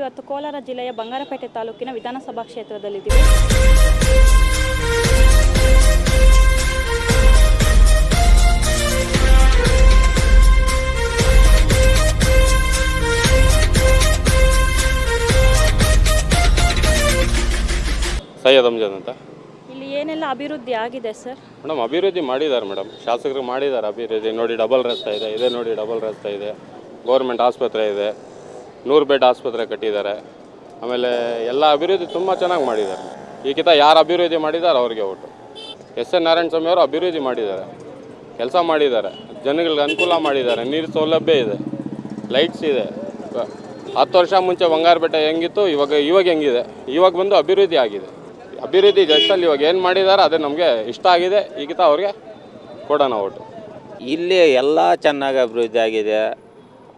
ಇವತ್ತು ಕೋಲಾರ ಜಿಲ್ಲೆಯ ಬಂಗಾರಪೇಟೆ ತಾಲೂಕಿನ ವಿಧಾನಸಭಾ ಕ್ಷೇತ್ರದಲ್ಲಿದ್ದೀವಿ. ಸೈಯದ್ ಅಮ್ಜದ್ ಅಂತ. ಇಲ್ಲಿ ಏನೆಲ್ಲ ಅಭಿವೃದ್ಧಿ ಆಗಿದೆ ಸರ್? ಮೇಡಮ್ ಅಭಿವೃದ್ಧಿ ಮಾಡಿದ್ದಾರೆ ಮೇಡಮ್. ಶಾಸಕರು ಮಾಡಿದ್ದಾರೆ ಅಭಿವೃದ್ಧಿ. ನೋಡಿ ಡಬಲ್ ರಸ್ತೆ ಇದೆ ಇದೆ ನೋಡಿ ಡಬಲ್ ರಸ್ತೆ ಇದೆ. ಗೌರ್ಮೆಂಟ್ ಆಸ್ಪತ್ರೆ ಇದೆ. ನೂರು ಬೆಡ್ ಆಸ್ಪತ್ರೆ ಕಟ್ಟಿದ್ದಾರೆ. ಆಮೇಲೆ ಎಲ್ಲ ಅಭಿವೃದ್ಧಿ ತುಂಬ ಚೆನ್ನಾಗಿ ಮಾಡಿದ್ದಾರೆ. ಈಗಿತ ಯಾರು ಅಭಿವೃದ್ಧಿ ಮಾಡಿದ್ದಾರೆ ಅವ್ರಿಗೆ vote S N Narayana Swamy ಅವರು ಅಭಿವೃದ್ಧಿ ಮಾಡಿದ್ದಾರೆ. ಕೆಲಸ ಮಾಡಿದ್ದಾರೆ. ಜನಗಳಿಗೆ ಅನುಕೂಲ ಮಾಡಿದ್ದಾರೆ. ನೀರು ಸೌಲಭ್ಯ ಇದೆ. ಲೈಟ್ಸ್ ಇದೆ. ಹತ್ತು ವರ್ಷ ಮುಂಚೆ ಬಂಗಾರಪೇಟೆ ಹೆಂಗಿತ್ತು, ಇವಾಗ ಇವಾಗ ಹೆಂಗಿದೆ? ಇವಾಗ ಬಂದು ಅಭಿವೃದ್ಧಿ ಆಗಿದೆ. ಅಭಿವೃದ್ಧಿ ಜಸ್ಟಲ್ಲಿ ಇವಾಗ ಏನು ಮಾಡಿದ್ದಾರೆ ಅದೇ ನಮಗೆ ಇಷ್ಟ ಆಗಿದೆ. ಈಗಿತ ಅವ್ರಿಗೆ ಕೊಡೋಣ ಓಟು ಇಲ್ಲಿ ಎಲ್ಲ ಚೆನ್ನಾಗಿ ಅಭಿವೃದ್ಧಿ ಆಗಿದೆ.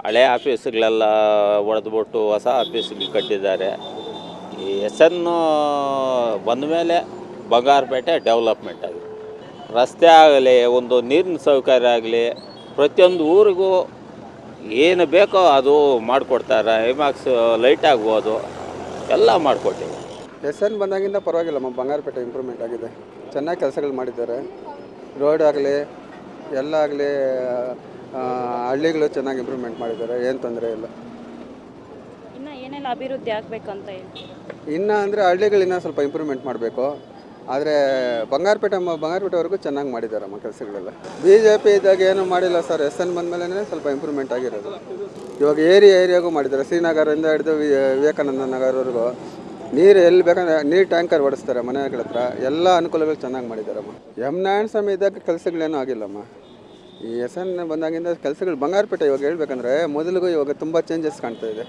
ಹಳೆ ಆಫೀಸ್ಗಳೆಲ್ಲ ಒಡೆದ್ಬಿಟ್ಟು ಹೊಸ ಆಫೀಸ್ಗಳು ಕಟ್ಟಿದ್ದಾರೆ. ಈ ಎಸ್ ಎನ್ ಬಂದ ಮೇಲೆ ಬಂಗಾರಪೇಟೆ ಡೆವಲಪ್ಮೆಂಟ್ ಆಗಿದೆ ರಸ್ತೆ ಆಗಲಿ, ಒಂದು ನೀರಿನ ಸೌಕರ್ಯ ಆಗಲಿ, ಪ್ರತಿಯೊಂದು ಊರಿಗೂ ಏನು ಬೇಕೋ ಅದು ಮಾಡಿಕೊಡ್ತಾರೆ. ಐಮ್ಯಾಕ್ಸ್ ಲೈಟ್ ಆಗ್ಬೋದು, ಎಲ್ಲ ಮಾಡಿಕೊಟ್ಟಿವೆ ಎಸ್ ಎನ್ ಬಂದಾಗಿಂದ ಪರವಾಗಿಲ್ಲಮ್ಮ ಬಂಗಾರಪೇಟೆ ಇಂಪ್ರೂವ್ಮೆಂಟ್ ಆಗಿದೆ. ಚೆನ್ನಾಗಿ ಕೆಲಸಗಳು ಮಾಡಿದ್ದಾರೆ. ರೋಡ್ ಆಗಲಿ, ಎಲ್ಲ ಆಗಲಿ ಹಳ್ಳಿಗಳು ಚೆನ್ನಾಗಿ ಇಂಪ್ರೂವ್ಮೆಂಟ್ ಮಾಡಿದ್ದಾರೆ ಏನು ತೊಂದರೆ ಇಲ್ಲ. ಇನ್ನು ಏನೆಲ್ಲ ಅಭಿವೃದ್ಧಿ ಆಗಬೇಕಂತ ಇನ್ನ ಇನ್ನು ಅಂದರೆ ಹಳ್ಳಿಗಳಿನ್ನ ಸ್ವಲ್ಪ ಇಂಪ್ರೂವ್ಮೆಂಟ್ ಮಾಡಬೇಕು. ಆದರೆ ಬಂಗಾರಪೇಟೆ ಬಂಗಾರಪೇಟೆವರೆಗೂ ಚೆನ್ನಾಗಿ ಮಾಡಿದ್ದಾರಮ್ಮ ಕೆಲಸಗಳೆಲ್ಲ. ಬಿ ಜೆ ಪಿ ಇದ್ದಾಗ ಏನೂ ಮಾಡಿಲ್ಲ ಸರ್ ಎಸ್ ಎನ್ ಬಂದಮೇಲೆ ಸ್ವಲ್ಪ ಇಂಪ್ರೂವ್ಮೆಂಟ್ ಆಗಿರೋದು. ಇವಾಗ ಏರಿಯಾ ಏರಿಯಾಗೂ ಮಾಡಿದ್ದಾರೆ. ಶ್ರೀನಗರದಿಂದ ಹಿಡಿದು ವಿವೇಕಾನಂದ ನಗರವರೆಗೂ. ನೀರು ಎಲ್ಲಿ ಬೇಕಂದ್ರೆ ನೀರು ಟ್ಯಾಂಕರ್ ಓಡಿಸ್ತಾರೆ ಮನೆಗಳ ಹತ್ರ. ಎಲ್ಲ ಅನುಕೂಲಗಳು ಚೆನ್ನಾಗಿ ಮಾಡಿದ್ದಾರಮ್ಮ ಎಂ ನಾರಾಯಣ ಸ್ವಾಮಿ ಇದ್ದಾಗ ಕೆಲಸಗಳೇನೂ ಆಗಿಲ್ಲಮ್ಮ. ಈ ಎಸ್ ಎನ್ ಬಂದಾಗಿಂದ ಕೆಲಸಗಳು ಬಂಗಾರಪೇಟೆ ಇವಾಗ ಹೇಳ್ಬೇಕಂದ್ರೆ ಮೊದಲಿಗೂ ಇವಾಗ ತುಂಬ ಚೇಂಜಸ್ ಕಾಣ್ತಾ ಇದೆ.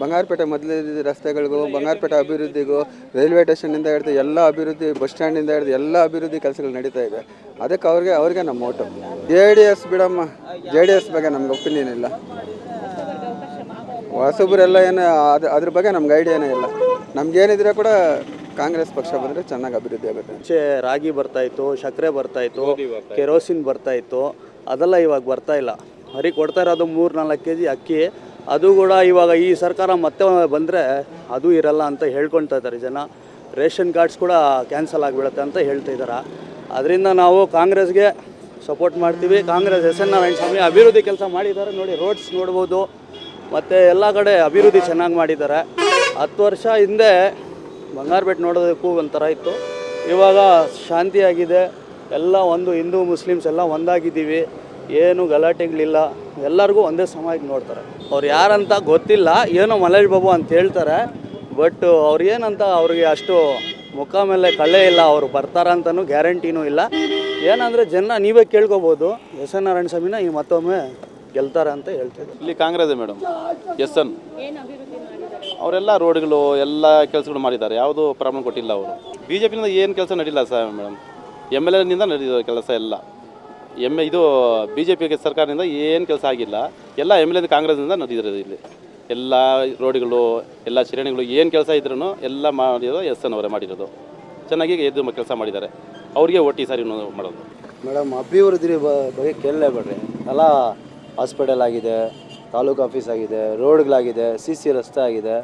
ಬಂಗಾರಪೇಟೆ ಮೊದಲಿದ್ದ ರಸ್ತೆಗಳಿಗೂ ಬಂಗಾರಪೇಟೆ ಅಭಿವೃದ್ಧಿಗೂ ರೈಲ್ವೆ ಸ್ಟೇಷನಿಂದ ಹಿಡಿದು ಎಲ್ಲ ಅಭಿವೃದ್ಧಿ ಬಸ್ ಸ್ಟ್ಯಾಂಡಿಂದ ಹಿಡಿದು ಎಲ್ಲ ಅಭಿವೃದ್ಧಿ ಕೆಲಸಗಳು ನಡೀತಾ ಇದೆ. ಅದಕ್ಕೆ ಅವ್ರಿಗೆ ಅವ್ರಿಗೆ ನಮ್ಮ ಓಟು ಜೆ ಡಿ ಎಸ್ ಬಿಡಮ್ಮ. ಜೆ ಡಿ ಎಸ್ ಬಗ್ಗೆ ನಮ್ಗೆ ಒಪಿನಿಯನ್ ಇಲ್ಲ. ಹೊಸಬ್ರೆಲ್ಲ ಏನು ಅದು ಅದ್ರ ಬಗ್ಗೆ ನಮ್ಗೆ ಐಡಿಯಾನೇ ಇಲ್ಲ. ನಮ್ಗೇನಿದ್ರೆ ಕೂಡ ಕಾಂಗ್ರೆಸ್ ಪಕ್ಷ ಬಂದರೆ ಚೆನ್ನಾಗಿ ಅಭಿವೃದ್ಧಿ ಆಗುತ್ತೆ. ಮುಂಚೆ ರಾಗಿ ಬರ್ತಾಯಿತ್ತು ಸಕ್ಕರೆ ಬರ್ತಾಯಿತ್ತು ಕೆರೋಸಿನ್ ಬರ್ತಾ ಇತ್ತು. ಅದೆಲ್ಲ ಇವಾಗ ಬರ್ತಾ ಇಲ್ಲ. ಬರೀ ಕೊಡ್ತಾ ಇರೋದು ಮೂರು ನಾಲ್ಕು ಕೆ ಜಿ ಅಕ್ಕಿ. ಅದು ಕೂಡ ಇವಾಗ ಈ ಸರ್ಕಾರ ಮತ್ತೆ ಬಂದರೆ ಅದು ಇರಲ್ಲ ಅಂತ ಹೇಳ್ಕೊಳ್ತಾ ಇದ್ದಾರೆ ಜನ. ರೇಷನ್ ಕಾರ್ಡ್ಸ್ ಕೂಡ ಕ್ಯಾನ್ಸಲ್ ಆಗಿಬಿಡುತ್ತೆ ಅಂತ ಹೇಳ್ತಾ ಇದ್ದಾರೆ. ಅದರಿಂದ ನಾವು ಕಾಂಗ್ರೆಸ್ಗೆ ಸಪೋರ್ಟ್ ಮಾಡ್ತೀವಿ. ಕಾಂಗ್ರೆಸ್ ಎಸ್ ಎನ್ ಸ್ವಾಮಿ ಅಭಿವೃದ್ಧಿ ಕೆಲಸ ಮಾಡಿದ್ದಾರೆ ನೋಡಿ, ರೋಡ್ಸ್ ನೋಡ್ಬೋದು. ಮತ್ತು ಎಲ್ಲ ಕಡೆ ಅಭಿವೃದ್ಧಿ ಚೆನ್ನಾಗಿ ಮಾಡಿದ್ದಾರೆ. ಹತ್ತು ವರ್ಷ ಹಿಂದೆ ಬಂಗಾರಪೇಟೆ ನೋಡೋದಕ್ಕೂ ಒಂಥರ ಇತ್ತು. ಇವಾಗ ಶಾಂತಿಯಾಗಿದೆ. ಎಲ್ಲ ಒಂದು ಹಿಂದೂ ಮುಸ್ಲಿಮ್ಸ್ ಎಲ್ಲ ಒಂದಾಗಿದ್ದೀವಿ. ಏನು ಗಲಾಟೆಗಳಿಲ್ಲ. ಎಲ್ಲರಿಗೂ ಒಂದೇ ಸಮಯಕ್ಕೆ ನೋಡ್ತಾರೆ. ಅವ್ರು ಯಾರಂತ ಗೊತ್ತಿಲ್ಲ ಏನೋ ಮಲೇಶ್ ಬಾಬು ಅಂತ ಹೇಳ್ತಾರೆ. ಬಟ್ ಅವ್ರು ಏನಂತ ಅವ್ರಿಗೆ ಅಷ್ಟು ಮುಖ ಮೇಲೆ ಕಳೆ ಇಲ್ಲ ಅವರು ಬರ್ತಾರಂತನೂ ಗ್ಯಾರಂಟಿನೂ ಇಲ್ಲ. ಏನಂದರೆ ಜನ ನೀವೇ ಕೇಳ್ಕೊಬೋದು. ಎಸ್ ಎನ್ ನಾರಾಯಣ ಸ್ವಾಮಿನ ಈ ಮತ್ತೊಮ್ಮೆ ಗೆಲ್ತಾರೆ ಅಂತ ಹೇಳ್ತಿದ್ದಾರೆ ಇಲ್ಲಿ ಕಾಂಗ್ರೆಸ್ ಮೇಡಮ್. S N. ಏನು ಅಭಿವೃದ್ಧಿ ಮಾಡಿದ್ದಾರೆ? ಅವರೆಲ್ಲ ರೋಡ್ಗಳು ಎಲ್ಲ ಕೆಲಸಗಳು ಮಾಡಿದ್ದಾರೆ. ಯಾವುದೂ ಪ್ರಾಬ್ಲಮ್ ಕೊಟ್ಟಿಲ್ಲ ಅವರು. ಬಿ ಜೆ ಪಿಯಿಂದ ಏನು ಕೆಲಸ ನಡೀಲ್ಲ ಸರ್ ಮೇಡಮ್? ಎಂ ಎಲ್ ಎನಿಂದ ನಡೆದಿದೆ ಕೆಲಸ ಎಲ್ಲ. ಎಂ ಇದು ಬಿ ಜೆ ಪಿಗೆ ಸರ್ಕಾರದಿಂದ ಏನು ಕೆಲಸ ಆಗಿಲ್ಲ. ಎಲ್ಲ ಎಂ ಎಲ್ ಎ ಕಾಂಗ್ರೆಸ್ನಿಂದ ನಡೆದಿರೋದು ಇಲ್ಲಿ. ಎಲ್ಲ ರೋಡ್ಗಳು, ಎಲ್ಲ ಶ್ರೇಣಿಗಳು ಏನು ಕೆಲಸ ಇದ್ರೂ ಎಲ್ಲ ಮಾಡಿರೋದು ಎಸ್ ಎನ್ ಅವರೇ ಮಾಡಿರೋದು. ಚೆನ್ನಾಗಿ ಎದ್ದು ಕೆಲಸ ಮಾಡಿದ್ದಾರೆ. ಅವ್ರಿಗೆ ಒಟ್ಟಿ ಸಾರಿ ಮಾಡೋದು. ಮೇಡಮ್, ಅಭಿವೃದ್ಧಿ ಬಗ್ಗೆ ಕೇಳಲೇಬೇಡ್ರಿ ಎಲ್ಲ ಹಾಸ್ಪಿಟಲ್ ಆಗಿದೆ, ತಾಲೂಕು ಆಫೀಸ್ ಆಗಿದೆ, ರೋಡ್ಗಳಾಗಿದೆ, ಸಿ ಸಿ ರಸ್ತೆ ಆಗಿದೆ.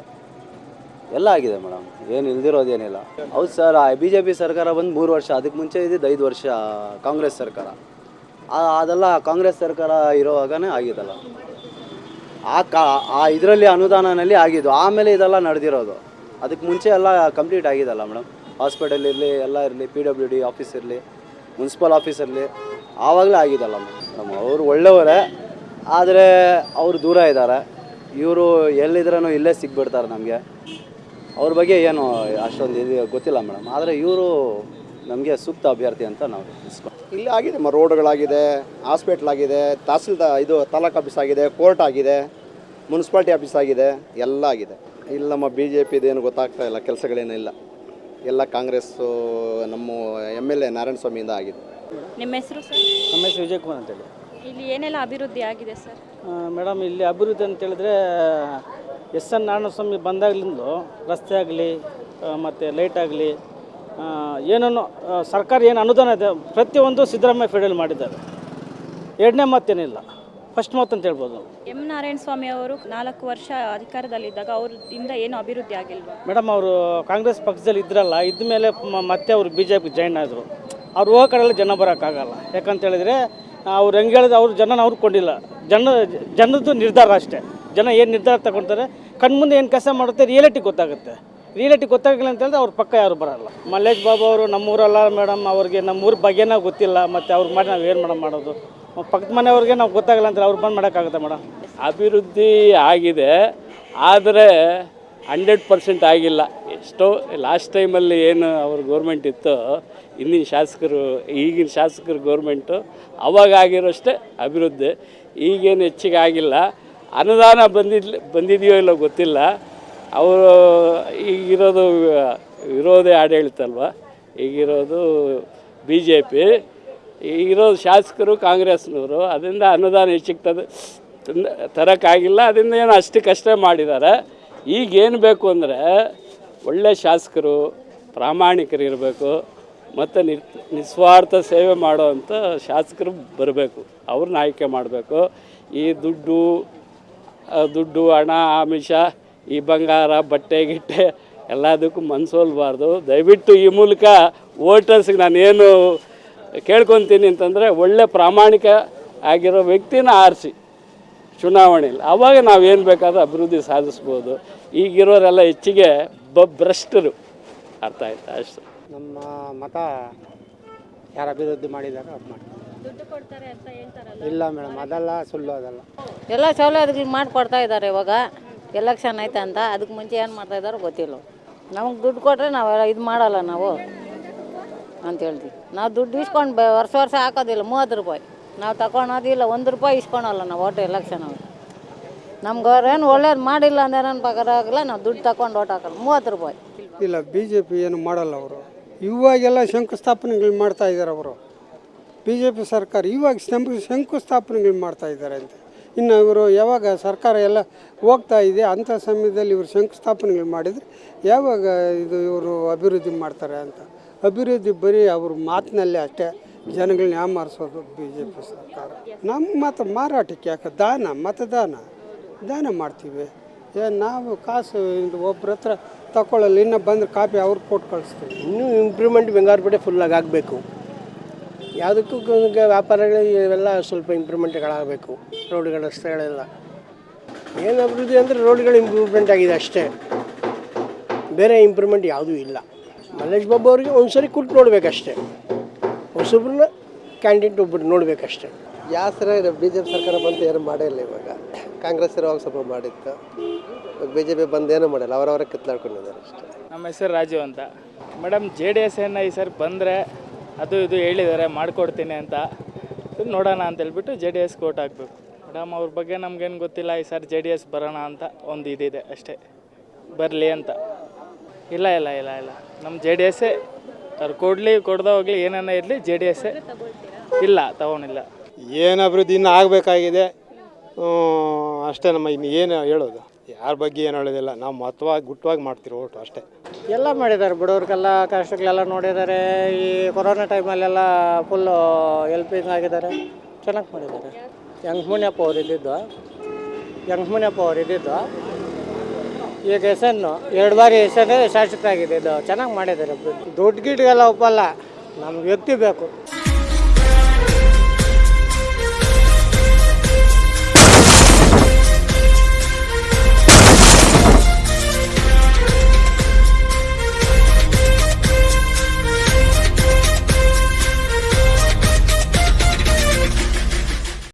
ಎಲ್ಲ ಆಗಿದೆ ಮೇಡಮ್. ಏನು ಇಲ್ದಿರೋದೇನಿಲ್ಲ ಹೌದು ಸರ್ ಬಿ ಜೆ ಪಿ ಸರ್ಕಾರ ಬಂದು ಮೂರು ವರ್ಷ ಅದಕ್ಕೆ ಮುಂಚೆ ಇದ್ದಿದ್ದು ಐದು ವರ್ಷ ಕಾಂಗ್ರೆಸ್ ಸರ್ಕಾರ. ಅದೆಲ್ಲ ಕಾಂಗ್ರೆಸ್ ಸರ್ಕಾರ ಇರೋವಾಗನೇ ಆಗಿದ್ದಲ್ಲ. ಆ ಕಾ, ಆ ಇದರಲ್ಲಿ ಅನುದಾನನಲ್ಲಿ ಆಗಿದ್ದು, ಆಮೇಲೆ ಇದೆಲ್ಲ ನಡೆದಿರೋದು. ಅದಕ್ಕೆ ಮುಂಚೆ ಎಲ್ಲ ಕಂಪ್ಲೀಟ್ ಆಗಿದಲ್ಲ ಮೇಡಮ್. ಹಾಸ್ಪಿಟಲ್ ಇರಲಿ, ಎಲ್ಲ ಇರಲಿ, ಪಿ ಡಬ್ಲ್ಯೂ ಡಿ ಆಫೀಸ್ ಇರಲಿ, ಮುನ್ಸಿಪಲ್ ಆಫೀಸ್ ಇರಲಿ, ಆವಾಗಲೇ ಆಗಿದಲ್ಲ ಮೇಡಮ್. ಅವರು ಒಳ್ಳೆಯವರೇ, ಆದರೆ ಅವರು ದೂರ ಇದ್ದಾರೆ. ಇವರು ಎಲ್ಲಿದ್ರೂ ಇಲ್ಲೇ ಸಿಗ್ಬಿಡ್ತಾರೆ ನಮಗೆ. ಅವ್ರ ಬಗ್ಗೆ ಏನು ಅಷ್ಟೊಂದು ಇದು ಗೊತ್ತಿಲ್ಲ ಮೇಡಮ್. ಆದರೆ ಇವರು ನಮಗೆ ಸೂಕ್ತ ಅಭ್ಯರ್ಥಿ ಅಂತ ನಾವು ಇಸ್ಕೊಂಡು ಇಲ್ಲಿ ಆಗಿದೆ ಮ ರೋಡ್ಗಳಾಗಿದೆ ಹಾಸ್ಪಿಟ್ಲ್ ಆಗಿದೆ ತಹಸೀಲ್ದ ಇದು ತಾಲೂಕು ಆಫೀಸ್ ಆಗಿದೆ ಕೋರ್ಟ್ ಆಗಿದೆ ಮುನ್ಸಿಪಾಲ್ಟಿ ಆಫೀಸ್ ಆಗಿದೆ ಎಲ್ಲ ಆಗಿದೆ. ಇಲ್ಲಿ ನಮ್ಮ ಬಿ ಜೆ ಪಿದೇನು ಗೊತ್ತಾಗ್ತಾ ಇಲ್ಲ ಕೆಲಸಗಳೇನೂ ಇಲ್ಲ. ಎಲ್ಲ ಕಾಂಗ್ರೆಸ್ಸು ನಮ್ಮ ಎಂ ಎಲ್ ಎ ನಾರಾಯಣ ಸ್ವಾಮಿಯಿಂದ ಆಗಿದೆ. ನಿಮ್ಮ ಹೆಸರು ಸರ್? ನಮ್ಮ ಹೆಸರು ವಿಜಯ್ ಕುಮಾರ್ ಅಂತೇಳಿ. ಇಲ್ಲಿ ಏನೆಲ್ಲ ಅಭಿವೃದ್ಧಿ ಆಗಿದೆ ಸರ್? ಮೇಡಮ್ ಇಲ್ಲಿ ಅಭಿವೃದ್ಧಿ ಅಂತ ಹೇಳಿದ್ರೆ ಎಸ್ ಎನ್ ನಾರಾಯಣಸ್ವಾಮಿ ಬಂದಾಗಲಿಂದ ರಸ್ತೆ ಆಗಲಿ ಮತ್ತು ಲೈಟ್ ಆಗಲಿ ಏನನ್ನು ಸರ್ಕಾರ ಏನು ಅನುದಾನ ಇದೆ ಪ್ರತಿಯೊಂದು ಸಿದ್ದರಾಮಯ್ಯ ಫೆಡಲ್ ಮಾಡಿದ್ದಾರೆ. ಎರಡನೇ ಮಾತೇನಿಲ್ಲ. ಫಸ್ಟ್ ಮಾತು ಅಂತ ಹೇಳ್ಬೋದು. ಎಂ ನಾರಾಯಣ ಸ್ವಾಮಿ ಅವರು ನಾಲ್ಕು ವರ್ಷ ಅಧಿಕಾರದಲ್ಲಿದ್ದಾಗ ಅವರಿಂದ ಏನು ಅಭಿವೃದ್ಧಿ ಆಗಿಲ್ವಾ? ಮೇಡಮ್ ಅವರು ಕಾಂಗ್ರೆಸ್ ಪಕ್ಷದಲ್ಲಿ ಇದ್ರಲ್ಲ ಇದ್ದ ಮೇಲೆ ಮತ್ತೆ ಅವರು ಬಿ ಜೆ ಪಿ ಜಾಯ್ನ್ ಆದರು. ಅವ್ರು ಹೋಗೋ ಕಡೆಯಲ್ಲಿ ಜನ ಬರೋಕ್ಕಾಗಲ್ಲ. ಯಾಕಂತ ಹೇಳಿದ್ರೆ ಅವ್ರು ಹೆಂಗೆ ಹೇಳಿದ್ರೆ ಅವ್ರ ಜನನ ಅವ್ರು ಕೊಂಡಿಲ್ಲ. ಜನ ಜನದ್ದು ನಿರ್ಧಾರ ಅಷ್ಟೇ. ಜನ ಏನು ನಿರ್ಧಾರ ತಗೊಳ್ತಾರೆ ಕಣ್ಮುಂದೆ ಏನು ಕೆಲಸ ಮಾಡುತ್ತೆ ರಿಯಾಲಿಟಿ ಗೊತ್ತಾಗುತ್ತೆ. ರಿಯಾಲಿಟಿ ಗೊತ್ತಾಗಲಿಲ್ಲ ಅಂತ ಹೇಳಿದ್ರೆ ಅವ್ರ ಪಕ್ಕ ಯಾರು ಬರಲ್ಲ. ಮಲ್ಲೇಶ್ ಬಾಬು ಅವರು ನಮ್ಮೂರಲ್ಲ ಮೇಡಮ್ ಅವ್ರಿಗೆ ನಮ್ಮೂರ ಬಗ್ಗೆನೇ ಗೊತ್ತಿಲ್ಲ ಮತ್ತು ಅವ್ರಿಗೆ ಮಾಡಿ ನಾವು ಏನು ಮೇಡಮ್ ಮಾಡೋದು? ಪಕ್ಕದ ಮನೆಯವ್ರಿಗೆ ನಾವು ಗೊತ್ತಾಗಲ್ಲ ಅಂತ ಅವ್ರು ಬಂದು ಮಾಡೋಕ್ಕಾಗುತ್ತೆ ಮೇಡಮ್ ಅಭಿವೃದ್ಧಿ ಆಗಿದೆ ಆದರೆ ಹಂಡ್ರೆಡ್ ಪರ್ಸೆಂಟ್ ಆಗಿಲ್ಲ. ಎಷ್ಟೋ ಲಾಸ್ಟ್ ಟೈಮಲ್ಲಿ ಏನು ಅವ್ರ ಗೌರ್ಮೆಂಟ್ ಇತ್ತು ಇಂದಿನ ಶಾಸಕರು, ಈಗಿನ ಶಾಸಕರು ಗೌರ್ಮೆಂಟು ಅವಾಗ ಆಗಿರೋಷ್ಟೇ ಅಭಿವೃದ್ಧಿ. ಈಗೇನು ಹೆಚ್ಚಿಗೆ ಆಗಿಲ್ಲ. ಅನುದಾನ ಬಂದಿಲ್ಲ ಬಂದಿದೆಯೋ ಇಲ್ಲೋ ಗೊತ್ತಿಲ್ಲ. ಅವರು ಈಗಿರೋದು ವಿರೋಧಿ ಆಡಳಿತ ಅಲ್ವಾ? ಈಗಿರೋದು ಬಿ ಜೆ ಪಿ ಈಗಿರೋದು ಶಾಸಕರು, ಕಾಂಗ್ರೆಸ್ನವರು. ಅದರಿಂದ ಅನುದಾನ ಹೆಚ್ಚಿಗೆ ತಂದು ತಂದ- ತರೋಕ್ಕಾಗಿಲ್ಲ ಅದರಿಂದ ಏನು ಅಷ್ಟಕ್ಕಷ್ಟೇ ಮಾಡಿದ್ದಾರೆ. ಈಗೇನು ಬೇಕು ಅಂದರೆ ಒಳ್ಳೆ ಶಾಸಕರು, ಪ್ರಾಮಾಣಿಕರು ಇರಬೇಕು, ಮತ್ತು ನಿ, ನಿಸ್ವಾರ್ಥ ಸೇವೆ ಮಾಡೋವಂಥ ಶಾಸಕರು ಬರಬೇಕು. ಅವ್ರನ್ನ ಆಯ್ಕೆ ಮಾಡಬೇಕು. ಈ ದುಡ್ಡು ದುಡ್ಡು, ಹಣ, ಆಮಿಷ, ಈ ಬಂಗಾರ, ಬಟ್ಟೆ, ಗಿಟ್ಟೆ ಎಲ್ಲದಕ್ಕೂ ಮನಸೋಲ್ಬಾರ್ದು. ದಯವಿಟ್ಟು ಈ ಮೂಲಕ ವೋಟರ್ಸ್ಗೆ ನಾನೇನು ಕೇಳ್ಕೊತೀನಿ ಅಂತಂದರೆ ಒಳ್ಳೆ ಪ್ರಾಮಾಣಿಕ ಆಗಿರೋ ವ್ಯಕ್ತಿನ ಆರಿಸಿ. ಚುನಾವಣೆಯಲ್ಲಿ ಆವಾಗ ನಾವೇನು ಬೇಕಾದ್ರೂ ಅಭಿವೃದ್ಧಿ ಸಾಧಿಸ್ಬೋದು. ಈಗಿರೋರೆಲ್ಲ ಹೆಚ್ಚಿಗೆ ಬ ಭ್ರಷ್ಟರು. ಅರ್ಥ ಆಯ್ತಾ? ಅಷ್ಟು. ನಮ್ಮ ಮತ ಯಾರು ಅಭಿವೃದ್ಧಿ ಮಾಡಿದಾರ ಮಾಡಿ ಕೊಡ್ತಾರೆ ಅಂತ ಹೇಳ್ತಾರಲ್ಲ? ಇಲ್ಲ ಮೇಡಮ್ ಅದೆಲ್ಲ ಸುಳ್ಳು ಅದಲ್ಲ. ಎಲ್ಲ ಸೌಲಭ್ಯಗಳು ಮಾಡಿಕೊಡ್ತಾ ಇದ್ದಾರೆ ಇವಾಗ. ಎಲೆಕ್ಷನ್ ಐತೆ ಅಂತ. ಅದಕ್ಕೆ ಮುಂಚೆ ಏನು ಮಾಡ್ತಾ ಇದ್ದಾರೋ ಗೊತ್ತಿಲ್ಲ. ನಮಗೆ ದುಡ್ಡು ಕೊಟ್ಟರೆ ನಾವು ಇದು ಮಾಡಲ್ಲ ನಾವು ಅಂತ ಹೇಳ್ತೀವಿ. ನಾವು ದುಡ್ಡು ಇಸ್ಕೊಂಡು ಬ ವರ್ಷ ವರ್ಷ ಹಾಕೋದಿಲ್ಲ ಮೂವತ್ತು ರೂಪಾಯಿ. ನಾವು ತಗೊಳೋದಿಲ್ಲ ಒಂದು ರೂಪಾಯಿ ಇಸ್ಕೊಳಲ್ಲ ನಾವು ಓಟ್ ಎಲೆಕ್ಷನ್ ಅವ್ರು. ನಮ್ಗೆ ಅವ್ರೇನು ಒಳ್ಳೇದು ಮಾಡಿಲ್ಲ ಅಂದ್ರೆ ನನ್ನ ಆಗಲ್ಲ, ನಾವು ದುಡ್ಡು ತಗೊಂಡು ಓಟ್ ಹಾಕಲ್ಲ, ಮೂವತ್ತು ರೂಪಾಯಿ. ಇಲ್ಲ ಬಿ ಜೆ ಪಿ ಏನು ಮಾಡಲ್ಲ ಅವರು. ಇವಾಗೆಲ್ಲ ಶಂಕುಸ್ಥಾಪನೆಗಳು ಮಾಡ್ತಾ ಇದ್ದಾರೆ ಅವರು. ಬಿ ಜೆ ಪಿ ಸರ್ಕಾರ ಇವಾಗ ಶಂಕು ಶಂಕುಸ್ಥಾಪನೆಗಳು ಮಾಡ್ತಾ ಇದ್ದಾರೆ ಅಂತ. ಇನ್ನು ಇವರು ಯಾವಾಗ ಸರ್ಕಾರ ಎಲ್ಲ ಹೋಗ್ತಾ ಇದೆ, ಅಂಥ ಸಮಯದಲ್ಲಿ ಇವರು ಶಂಕುಸ್ಥಾಪನೆಗಳು ಮಾಡಿದರೆ ಯಾವಾಗ ಇದು ಇವರು ಅಭಿವೃದ್ಧಿ ಮಾಡ್ತಾರೆ ಅಂತ. ಅಭಿವೃದ್ಧಿ ಬರೀ ಅವ್ರ ಮಾತಿನಲ್ಲೇ ಅಷ್ಟೇ. ಜನಗಳನ್ನ ಯಾಮಾರಿಸೋದು ಬಿ ಜೆ ಪಿ ಸರ್ಕಾರ. ನಮ್ಮ ಮತ ಮಾರಾಟಕ್ಕೆ ಯಾಕೆ ದಾನ, ಮತದಾನ? ದಾನ ಮಾಡ್ತೀವಿ. ಏ, ನಾವು ಕಾಸು ಇದು ಒಬ್ಬರ ಹತ್ರ ತಗೊಳ್ಳಲ್ಲ ಇನ್ನು ಬಂದ್ರೆ ಕಾಪಿ ಅವ್ರು ಕೊಟ್ಟು ಕಳಿಸ್ತೀವಿ. ಇನ್ನೂ ಇಂಪ್ರೂವ್ಮೆಂಟ್ ಬಂಗಾರಪೇಟೆ ಫುಲ್ಲಾಗಿ ಆಗಬೇಕು. ಯಾವುದಕ್ಕೂ ವ್ಯಾಪಾರಗಳು ಇವೆಲ್ಲ ಸ್ವಲ್ಪ ಇಂಪ್ರೂವ್ಮೆಂಟ್ಗಳಾಗಬೇಕು ರೋಡ್ಗಳ ರಸ್ತೆಗಳೆಲ್ಲ ಏನು ಅಭಿವೃದ್ಧಿ ಅಂದರೆ ರೋಡ್ಗಳು ಇಂಪ್ರೂವ್ಮೆಂಟ್ ಆಗಿದೆ ಅಷ್ಟೇ. ಬೇರೆ ಇಂಪ್ರೂವ್ಮೆಂಟ್ ಯಾವುದೂ ಇಲ್ಲ. ಮಲ್ಲೇಶ್ ಬಾಬು ಅವರಿಗೆ ಒಂದ್ಸರಿ ನೋಡ್ಬೇಕು ನೋಡ್ಬೇಕಷ್ಟೇ. ಹೊಸೊಬ್ರನ್ನ ಕ್ಯಾಂಡಿಡೇಟ್ ಒಬ್ಬರು ನೋಡಬೇಕಷ್ಟೇ. ಯಾವ ಸರ ಬಿ ಜೆ ಪಿ ಸರ್ಕಾರ ಬಂತು ಏನು ಮಾಡಿಲ್ಲ ಇವಾಗ? ಕಾಂಗ್ರೆಸ್ ಇರುವಾಗ ಸ್ವಲ್ಪ ಮಾಡಿತ್ತು. ಇವಾಗ ಬಿ ಜೆ ಪಿ ಬಂದು ಏನೂ ಮಾಡಿಲ್ಲ? ಅವರವರೇ ಕಿತ್ಲಾಡ್ಕೊಂಡಿದ್ದಾರೆ ಅಷ್ಟೇ. ನಮ್ಮ ಹೆಸರು ರಾಜೀವ್ ಅಂತ. ಮೇಡಮ್ ಜೆ ಡಿ ಎಸ್ ಏನು ಈ ಸರ್ ಬಂದರೆ ಅದು ಇದು ಹೇಳಿದ್ದಾರೆ ಮಾಡಿಕೊಡ್ತೀನಿ ಅಂತ. ನೋಡೋಣ ಅಂತ ಹೇಳ್ಬಿಟ್ಟು ಜೆ ಡಿ ಎಸ್ ಕೋಟ್ ಹಾಕಬೇಕು. ಮೇಡಮ್ ಅವ್ರ ಬಗ್ಗೆ ನಮ್ಗೇನು ಗೊತ್ತಿಲ್ಲ ಈ ಸರ್ ಜೆ ಡಿ ಎಸ್ ಬರೋಣ ಅಂತ ಒಂದು ಇದಿದೆ ಅಷ್ಟೇ. ಬರಲಿ ಅಂತ. ಇಲ್ಲ ಇಲ್ಲ ಇಲ್ಲ ಇಲ್ಲ. ನಮ್ಮ ಜೆ ಡಿ ಎಸ್ಸೇ ಅವ್ರು ಕೊಡಲಿ ಕೊಡ್ದ ಹೋಗ್ಲಿ ಏನನ್ನ ಇರಲಿ ಜೆ ಡಿ ಎಸ್ ಇಲ್ಲ ತಗೊಂಡಿಲ್ಲ ಏನು ಅಭಿವೃದ್ಧಿ ಇನ್ನೂ ಆಗಬೇಕಾಗಿದೆ? ಅಷ್ಟೇ ನಮ್ಮ ಇನ್ನು ಏನು ಹೇಳೋದು? ಯಾರ ಬಗ್ಗೆ ಏನು ಹೇಳೋದಿಲ್ಲ. ನಾವು ಮತವಾಗಿ ಗುಟ್ಟವಾಗಿ ಮಾಡ್ತೀವಿ ಓಟು ಅಷ್ಟೇ. ಎಲ್ಲ ಮಾಡಿದ್ದಾರೆ ಬಡವ್ರಿಗೆಲ್ಲ ಕಷ್ಟಗಳೆಲ್ಲ ನೋಡಿದ್ದಾರೆ. ಈ ಕೊರೋನಾ ಟೈಮಲ್ಲೆಲ್ಲ ಫುಲ್ಲು ಹೆಲ್ಪಿಂಗ್ ಆಗಿದ್ದಾರೆ. ಚೆನ್ನಾಗಿ ಮಾಡಿದ್ದಾರೆ. ಯಂಗ್ ಮುನಿಯಪ್ಪ ಅವ್ರು ಇದ್ದಿದ್ದು. ಯಂಗ್ ಮುನಿಯಪ್ಪ ಅವ್ರು ಇದ್ದಿದ್ದು. ಈಗ ಹೆಸನ್ನು ಎರಡು ಬಾರಿ ಹೆಸರು ಶಾಸಕ ಆಗಿದೆ ಇದು ಚೆನ್ನಾಗಿ ಮಾಡಿದ್ದಾರೆ ದುಡ್ಡು ಗಿಡ್ಗೆಲ್ಲ ಒಪ್ಪಲ್ಲ. ನಮ್ಗೆ ವ್ಯಕ್ತಿ ಬೇಕು.